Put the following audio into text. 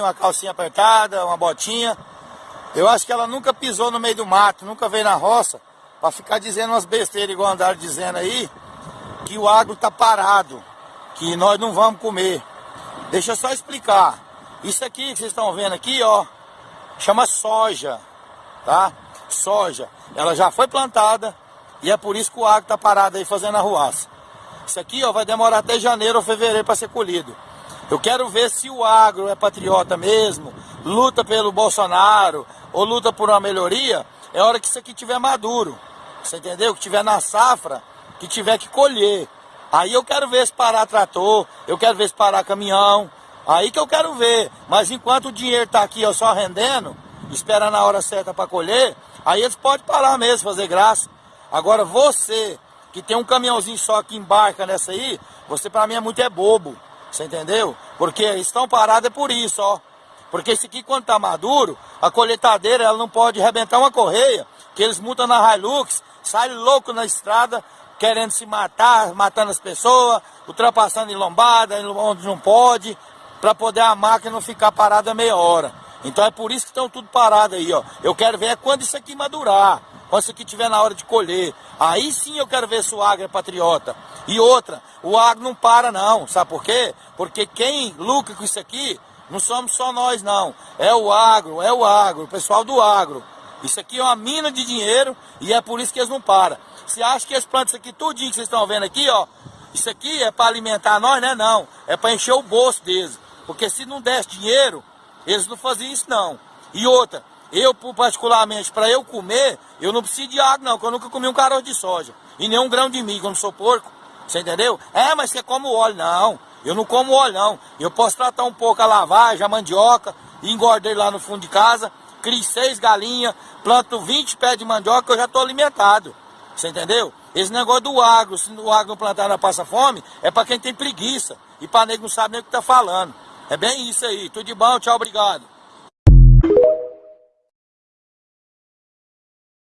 uma calcinha apertada, uma botinha. Eu acho que ela nunca pisou no meio do mato, nunca veio na roça, para ficar dizendo umas besteiras igual andaram dizendo aí, que o agro tá parado, que nós não vamos comer. Deixa eu só explicar. Isso aqui que vocês estão vendo aqui, ó, chama soja, tá? Soja. Ela já foi plantada e é por isso que o agro tá parado aí fazendo arruaça. Isso aqui, ó, vai demorar até janeiro ou fevereiro para ser colhido. Eu quero ver se o agro é patriota mesmo, luta pelo Bolsonaro ou luta por uma melhoria. É hora que isso aqui tiver maduro. Você entendeu? Que tiver na safra, que tiver que colher. Aí eu quero ver se parar trator, eu quero ver se parar caminhão. Aí que eu quero ver. Mas enquanto o dinheiro está aqui ó, só rendendo, esperando a hora certa para colher, aí eles podem parar mesmo, fazer graça. Agora você, que tem um caminhãozinho só que embarca nessa aí, você para mim é muito é bobo. Você entendeu? Porque estão parados é por isso, ó. Porque esse aqui, quando tá maduro, a colheitadeira ela não pode arrebentar uma correia, que eles multam na Hilux, sai louco na estrada, querendo se matar, matando as pessoas, ultrapassando em lombada, onde não pode, para poder a máquina não ficar parada meia hora. Então é por isso que estão tudo parado aí, ó. Eu quero ver é quando isso aqui madurar, quando isso aqui estiver na hora de colher. Aí sim eu quero ver se o agro é patriota. E outra, o agro não para não, sabe por quê? Porque quem lucra com isso aqui não somos só nós não, é o agro, é o agro, o pessoal do agro. Isso aqui é uma mina de dinheiro e é por isso que eles não param. Você acha que eles plantam isso aqui tudinho que vocês estão vendo aqui, ó? Isso aqui é para alimentar nós, né? Não, é para encher o bolso deles. Porque se não desse dinheiro, eles não faziam isso não. E outra, eu particularmente, para eu comer, eu não preciso de água não, porque eu nunca comi um caroço de soja. E nem um grão de milho, eu não sou porco. Você entendeu? É, mas você come óleo. Não, eu não como óleo, não. Eu posso tratar um pouco a lavagem, a mandioca, engordei lá no fundo de casa, crio seis galinhas, planto 20 pés de mandioca, eu já estou alimentado. Você entendeu? Esse negócio do agro, se o agro não plantar na passa fome, é para quem tem preguiça. E para nego não sabe nem o que está falando. É bem isso aí. Tudo de bom, tchau, obrigado.